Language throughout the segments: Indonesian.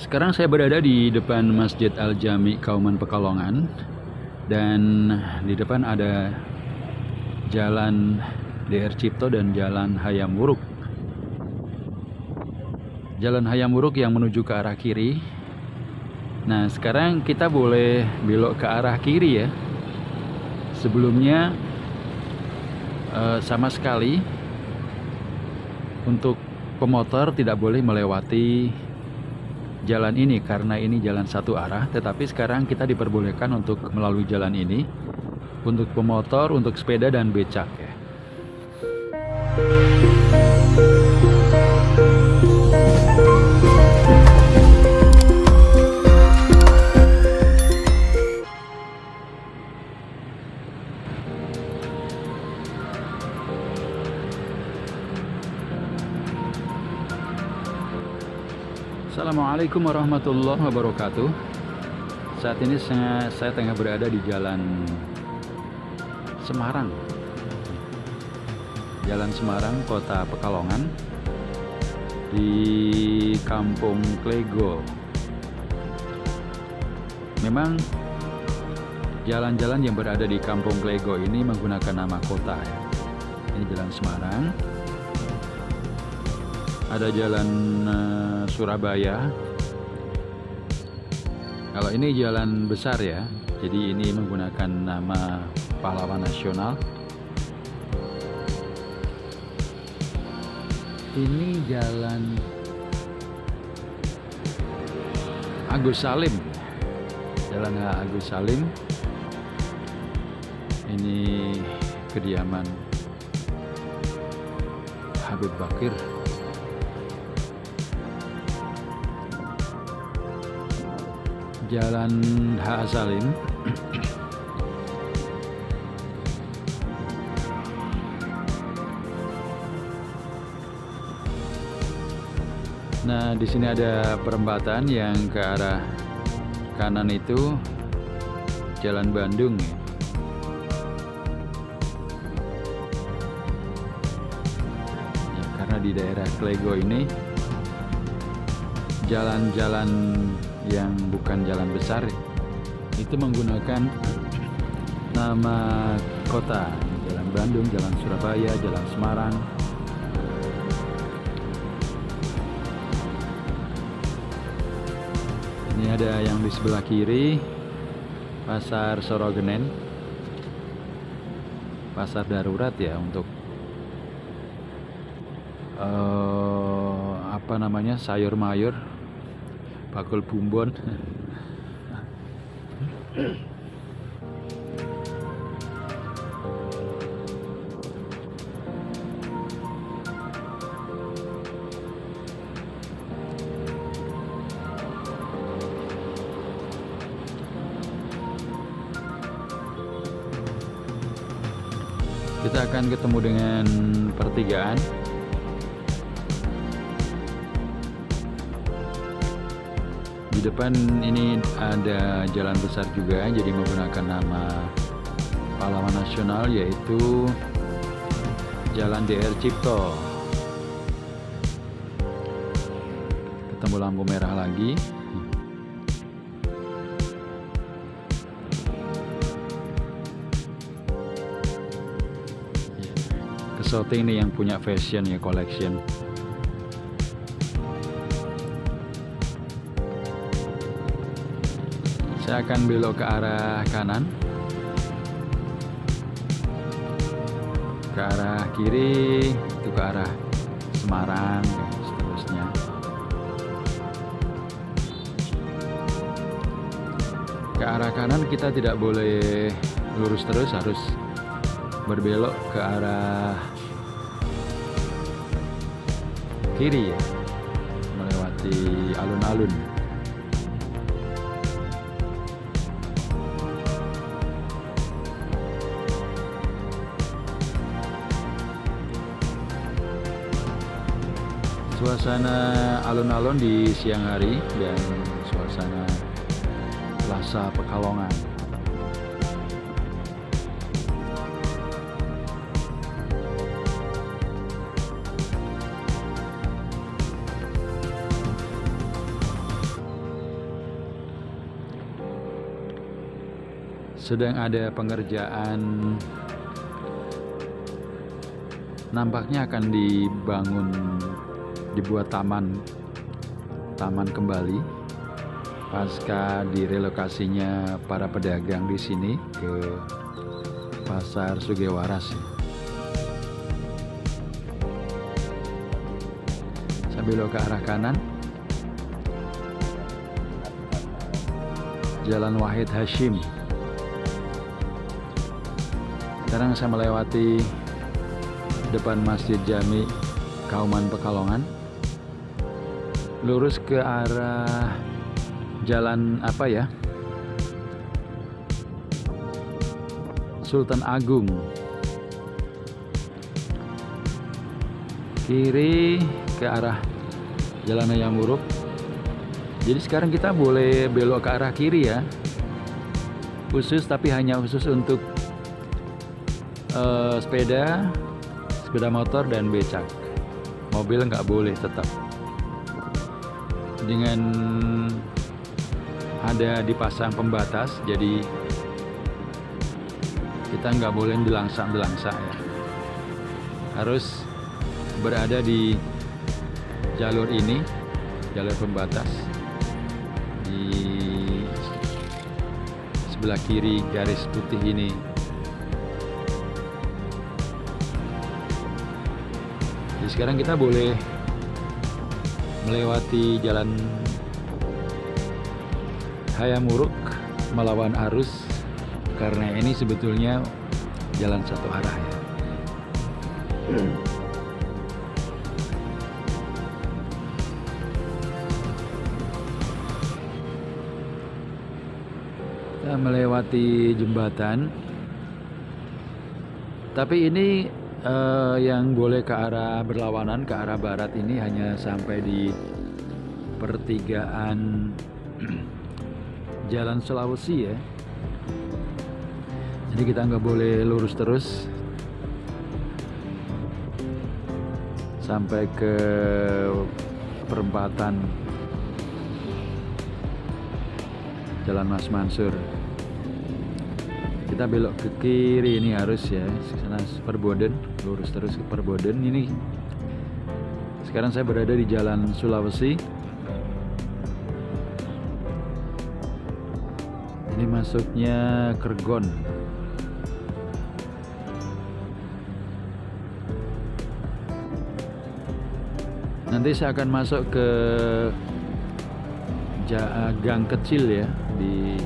Sekarang saya berada di depan Masjid Al-Jami Kauman Pekalongan dan di depan ada Jalan DR Cipto dan Jalan Hayam Wuruk. Jalan Hayam Wuruk yang menuju ke arah kiri. Nah, sekarang kita boleh belok ke arah kiri ya. Sebelumnya eh, sama sekali untuk pemotor tidak boleh melewati jalan ini karena ini jalan satu arah tetapi sekarang kita diperbolehkan untuk melalui jalan ini untuk pemotor, untuk sepeda dan becak ya. Assalamualaikum warahmatullahi wabarakatuh. Saat ini saya, saya tengah berada di jalan Semarang. Jalan Semarang, kota Pekalongan Di kampung Klego. Memang jalan-jalan yang berada di kampung Klego ini menggunakan nama kota ya. Ini jalan Semarang. Ada jalan uh, Surabaya kalau ini jalan besar ya jadi ini menggunakan nama pahlawan nasional. Ini jalan Agus Salim. Jalan Agus Salim. Ini kediaman Habib Bakir Jalan H. Salim Nah, di sini ada perempatan yang ke arah kanan itu Jalan Bandung ya. ya karena di daerah Klego ini jalan-jalan yang bukan jalan besar itu menggunakan nama kota. Jalan Bandung, Jalan Surabaya, Jalan Semarang. Ini ada yang di sebelah kiri Pasar Sorogenen Pasar darurat ya untuk uh, apa namanya sayur mayur bakul bumbon. Kita akan ketemu dengan pertigaan di depan ini ada jalan besar juga jadi menggunakan nama pahlawan nasional yaitu Jalan DR Cipto. Ketemu lampu merah lagi. Kesoting nih yang punya fashion ya collection saya akan belok ke arah kanan. Ke arah kiri itu ke arah Semarang dan seterusnya. Ke arah kanan kita tidak boleh lurus terus harus berbelok ke arah kiri ya melewati alun-alun suasana alun-alun di siang hari dan suasana Plaza Pekalongan. Sedang ada pengerjaan nampaknya akan dibangun dibuat taman taman kembali. Pasca direlokasinya para pedagang di sini ke pasar Sugewaras belok ke arah kanan. Jalan Wahid Hashim. Sekarang saya melewati depan Masjid Jami Kauman Pekalongan lurus ke arah jalan apa ya Sultan Agung kiri ke arah Jalan Ayamuruk jadi sekarang kita boleh belok ke arah kiri ya khusus tapi hanya khusus untuk uh, sepeda, sepeda motor dan becak. Mobil nggak boleh tetap. Dengan ada dipasang pembatas, jadi kita nggak boleh dilangsa-dilangsa ya. Harus berada di jalur ini, jalur pembatas di sebelah kiri garis putih ini sekarang kita boleh melewati jalan Hayamuruk melawan arus karena ini sebetulnya jalan satu arah ya. Kita melewati jembatan. Tapi ini uh, yang boleh ke arah berlawanan ke arah barat ini hanya sampai di pertigaan Jalan Sulawesi ya. Jadi kita nggak boleh lurus terus sampai ke perempatan Jalan Mas Mansur kita belok ke kiri ini harus ya. Sana Perboden lurus terus ke Perboden ini sekarang saya berada di jalan Sulawesi. Ini masuknya Kergon. Nanti saya akan masuk ke gang kecil ya di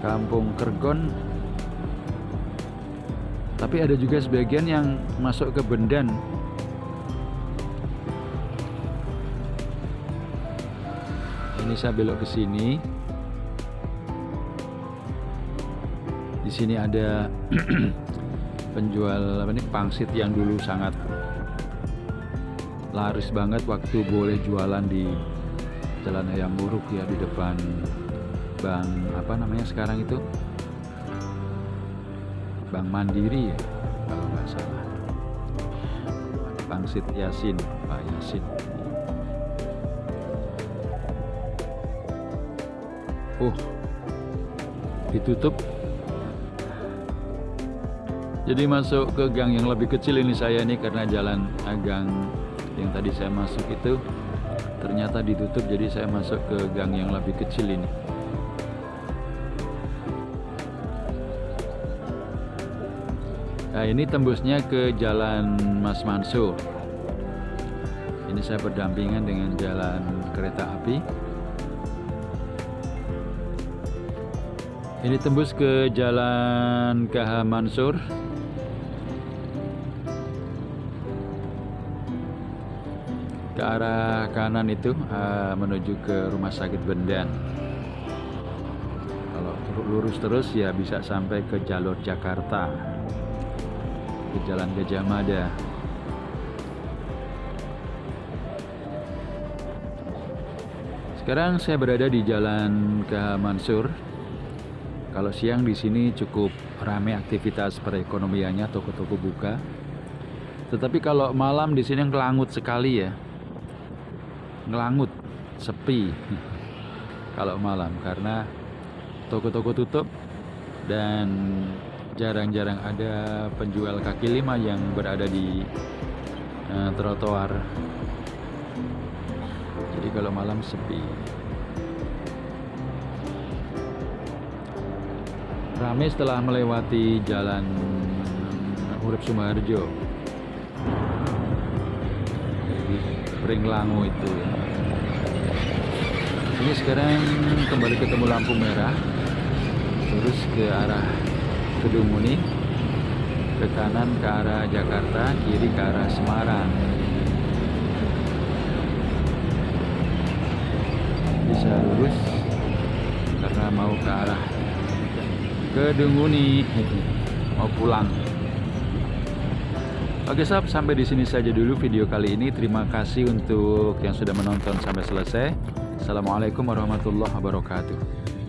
Kampung Kergon. Tapi ada juga sebagian yang masuk ke Bendan. Ini saya belok ke sini. Di sini ada penjual apa nih pangsit yang dulu sangat laris banget waktu boleh jualan di Jalan Ayam Buruk ya di depan bank apa namanya sekarang itu? Bank Mandiri ya kalau nggak salah. Pangsit Yasin Pak Yasin. Oh ditutup. Jadi masuk ke gang yang lebih kecil ini saya nih karena jalan gang yang tadi saya masuk itu ternyata ditutup jadi saya masuk ke gang yang lebih kecil ini Nah ini tembusnya ke jalan Mas Mansur Ini saya berdampingan dengan jalan kereta api. Ini tembus ke jalan KH Mansur. Ke arah kanan itu uh, menuju ke rumah sakit Bendan. Kalau lurus terus ya bisa sampai ke jalur Jakarta ke Jalan Gajah Mada. Sekarang saya berada di Jalan K Mansur. Kalau siang di sini cukup ramai aktivitas perekonomiannya, toko-toko buka. Tetapi kalau malam di sini ngelangut sekali ya. Ngelangut, sepi. kalau malam karena toko-toko tutup dan jarang-jarang ada penjual kaki lima yang berada di uh, trotoar. Jadi kalau malam sepi. Ramai setelah melewati jalan Urip Sumarjo. Pringlangu itu. Ini sekarang kembali ketemu lampu merah. Terus ke arah Kedunguni ke kanan ke arah Jakarta kiri ke arah Semarang bisa lurus karena mau ke arah Kedunguni mau pulang Oke sob, sampai di sini saja dulu video kali ini. Terima kasih untuk yang sudah menonton sampai selesai. Assalamualaikum warahmatullahi wabarakatuh.